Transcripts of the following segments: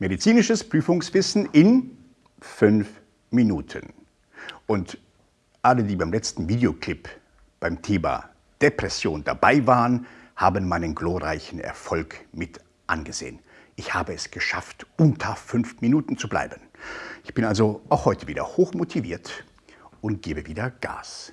Medizinisches Prüfungswissen in fünf Minuten. Und alle, die beim letzten Videoclip beim Thema Depression dabei waren, haben meinen glorreichen Erfolg mit angesehen. Ich habe es geschafft, unter fünf Minuten zu bleiben. Ich bin also auch heute wieder hochmotiviert und gebe wieder Gas.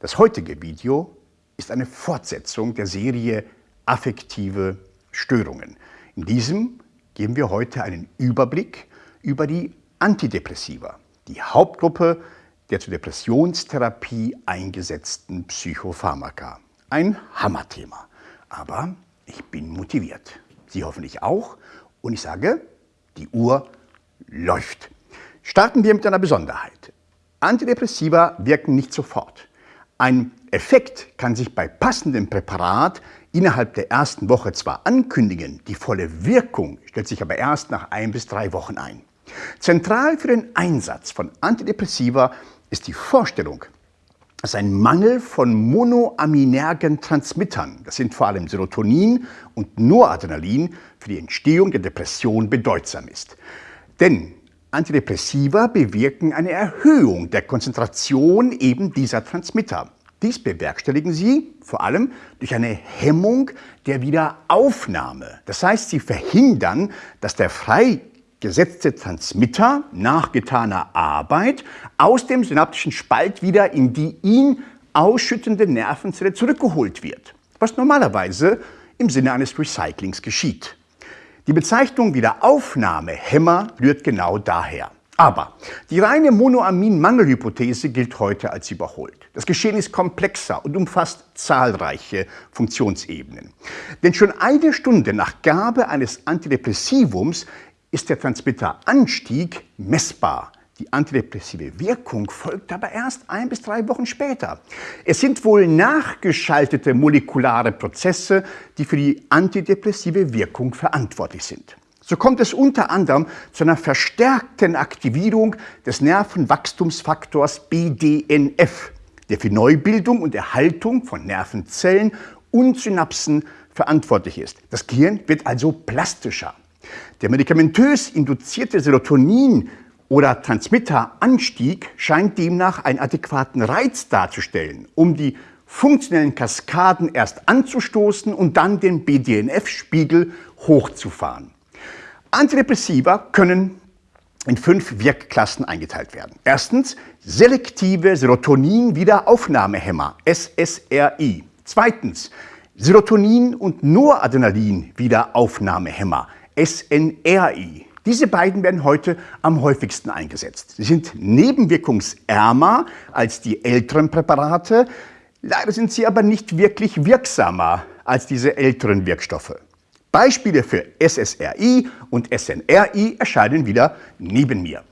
Das heutige Video ist eine Fortsetzung der Serie Affektive Störungen. In diesem geben wir heute einen Überblick über die Antidepressiva, die Hauptgruppe der zur Depressionstherapie eingesetzten Psychopharmaka. Ein Hammerthema, aber ich bin motiviert. Sie hoffentlich auch und ich sage, die Uhr läuft. Starten wir mit einer Besonderheit. Antidepressiva wirken nicht sofort. Ein Effekt kann sich bei passendem Präparat innerhalb der ersten Woche zwar ankündigen, die volle Wirkung stellt sich aber erst nach ein bis drei Wochen ein. Zentral für den Einsatz von Antidepressiva ist die Vorstellung, dass ein Mangel von monoaminergen Transmittern, das sind vor allem Serotonin und Noradrenalin, für die Entstehung der Depression bedeutsam ist. Denn Antidepressiva bewirken eine Erhöhung der Konzentration eben dieser Transmitter. Dies bewerkstelligen sie vor allem durch eine Hemmung der Wiederaufnahme. Das heißt, sie verhindern, dass der freigesetzte Transmitter nach getaner Arbeit aus dem synaptischen Spalt wieder in die ihn ausschüttende Nervenzelle zurückgeholt wird, was normalerweise im Sinne eines Recyclings geschieht. Die Bezeichnung Wiederaufnahmehemmer rührt genau daher. Aber die reine Monoamin-Mangelhypothese gilt heute als überholt. Das Geschehen ist komplexer und umfasst zahlreiche Funktionsebenen. Denn schon eine Stunde nach Gabe eines Antidepressivums ist der Transmitteranstieg messbar. Die antidepressive Wirkung folgt aber erst ein bis drei Wochen später. Es sind wohl nachgeschaltete molekulare Prozesse, die für die antidepressive Wirkung verantwortlich sind. So kommt es unter anderem zu einer verstärkten Aktivierung des Nervenwachstumsfaktors BDNF, der für Neubildung und Erhaltung von Nervenzellen und Synapsen verantwortlich ist. Das Gehirn wird also plastischer. Der medikamentös induzierte Serotonin- oder Transmitteranstieg scheint demnach einen adäquaten Reiz darzustellen, um die funktionellen Kaskaden erst anzustoßen und dann den BDNF-Spiegel hochzufahren. Antidepressiva können in fünf Wirkklassen eingeteilt werden. Erstens selektive Serotonin-Wiederaufnahmehämmer, SSRI. Zweitens Serotonin- und Noradrenalin-Wiederaufnahmehämmer, SNRI. Diese beiden werden heute am häufigsten eingesetzt. Sie sind nebenwirkungsärmer als die älteren Präparate, leider sind sie aber nicht wirklich wirksamer als diese älteren Wirkstoffe. Beispiele für SSRI und SNRI erscheinen wieder neben mir.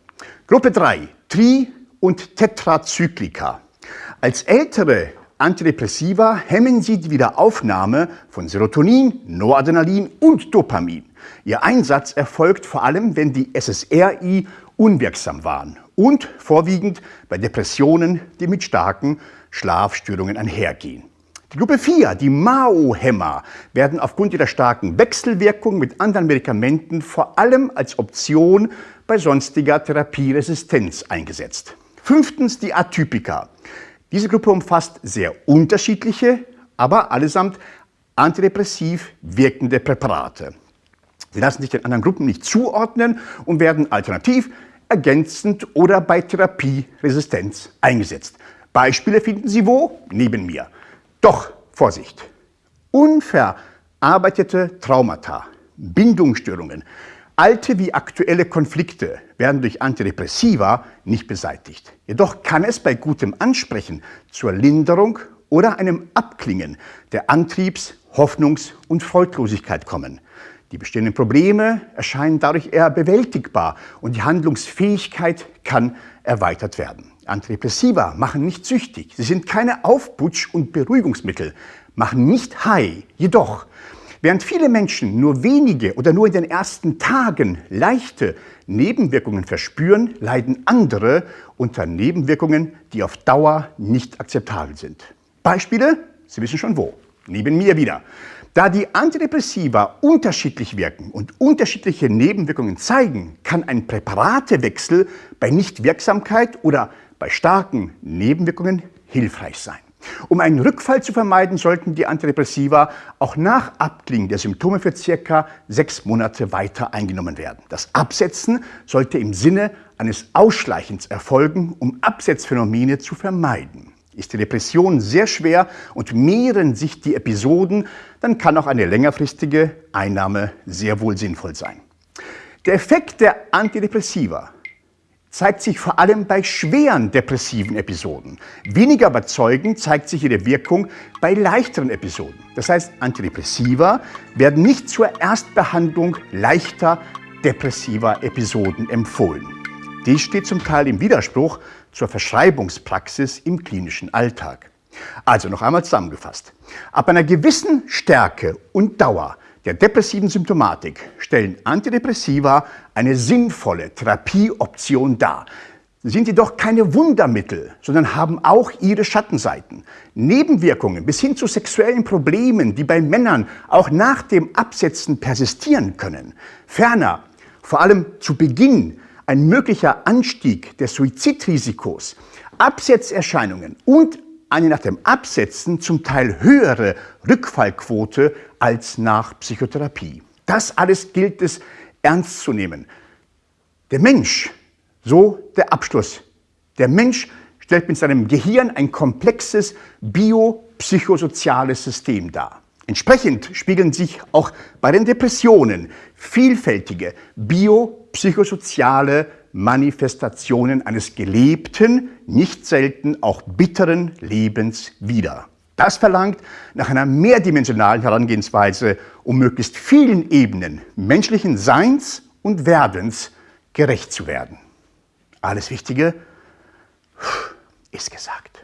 Gruppe 3, Tri- und Tetrazyklika. Als ältere Antidepressiva hemmen sie die Wiederaufnahme von Serotonin, Noradrenalin und Dopamin. Ihr Einsatz erfolgt vor allem, wenn die SSRI unwirksam waren und vorwiegend bei Depressionen, die mit starken Schlafstörungen einhergehen. Die Gruppe 4, die MAO-Hämmer, werden aufgrund ihrer starken Wechselwirkung mit anderen Medikamenten vor allem als Option bei sonstiger Therapieresistenz eingesetzt. Fünftens die Atypika. Diese Gruppe umfasst sehr unterschiedliche, aber allesamt antidepressiv wirkende Präparate. Sie lassen sich den anderen Gruppen nicht zuordnen und werden alternativ, ergänzend oder bei Therapieresistenz eingesetzt. Beispiele finden Sie wo? Neben mir. Doch, Vorsicht, unverarbeitete Traumata, Bindungsstörungen, alte wie aktuelle Konflikte werden durch Antidepressiva nicht beseitigt. Jedoch kann es bei gutem Ansprechen zur Linderung oder einem Abklingen der Antriebs-, Hoffnungs- und Freudlosigkeit kommen. Die bestehenden Probleme erscheinen dadurch eher bewältigbar und die Handlungsfähigkeit kann erweitert werden. Antidepressiva machen nicht süchtig. Sie sind keine Aufputsch- und Beruhigungsmittel, machen nicht high. Jedoch, während viele Menschen nur wenige oder nur in den ersten Tagen leichte Nebenwirkungen verspüren, leiden andere unter Nebenwirkungen, die auf Dauer nicht akzeptabel sind. Beispiele? Sie wissen schon wo. neben mir wieder. Da die Antidepressiva unterschiedlich wirken und unterschiedliche Nebenwirkungen zeigen, kann ein Präparatewechsel bei Nichtwirksamkeit oder bei starken Nebenwirkungen hilfreich sein. Um einen Rückfall zu vermeiden, sollten die Antidepressiva auch nach Abklingen der Symptome für circa sechs Monate weiter eingenommen werden. Das Absetzen sollte im Sinne eines Ausschleichens erfolgen, um Absetzphänomene zu vermeiden. Ist die Depression sehr schwer und mehren sich die Episoden, dann kann auch eine längerfristige Einnahme sehr wohl sinnvoll sein. Der Effekt der Antidepressiva zeigt sich vor allem bei schweren depressiven Episoden. Weniger überzeugend zeigt sich ihre Wirkung bei leichteren Episoden. Das heißt, Antidepressiva werden nicht zur Erstbehandlung leichter depressiver Episoden empfohlen. Dies steht zum Teil im Widerspruch zur Verschreibungspraxis im klinischen Alltag. Also noch einmal zusammengefasst. Ab einer gewissen Stärke und Dauer der depressiven Symptomatik stellen Antidepressiva eine sinnvolle Therapieoption dar. Sie sind jedoch keine Wundermittel, sondern haben auch ihre Schattenseiten. Nebenwirkungen bis hin zu sexuellen Problemen, die bei Männern auch nach dem Absetzen persistieren können. Ferner, vor allem zu Beginn, ein möglicher Anstieg des Suizidrisikos, Absetzerscheinungen und eine nach dem Absetzen zum Teil höhere Rückfallquote als nach Psychotherapie. Das alles gilt es ernst zu nehmen. Der Mensch, so der Abschluss, der Mensch stellt mit seinem Gehirn ein komplexes biopsychosoziales System dar. Entsprechend spiegeln sich auch bei den Depressionen vielfältige biopsychosoziale Manifestationen eines gelebten, nicht selten auch bitteren Lebens wider. Das verlangt nach einer mehrdimensionalen Herangehensweise, um möglichst vielen Ebenen menschlichen Seins und Werdens gerecht zu werden. Alles Wichtige ist gesagt.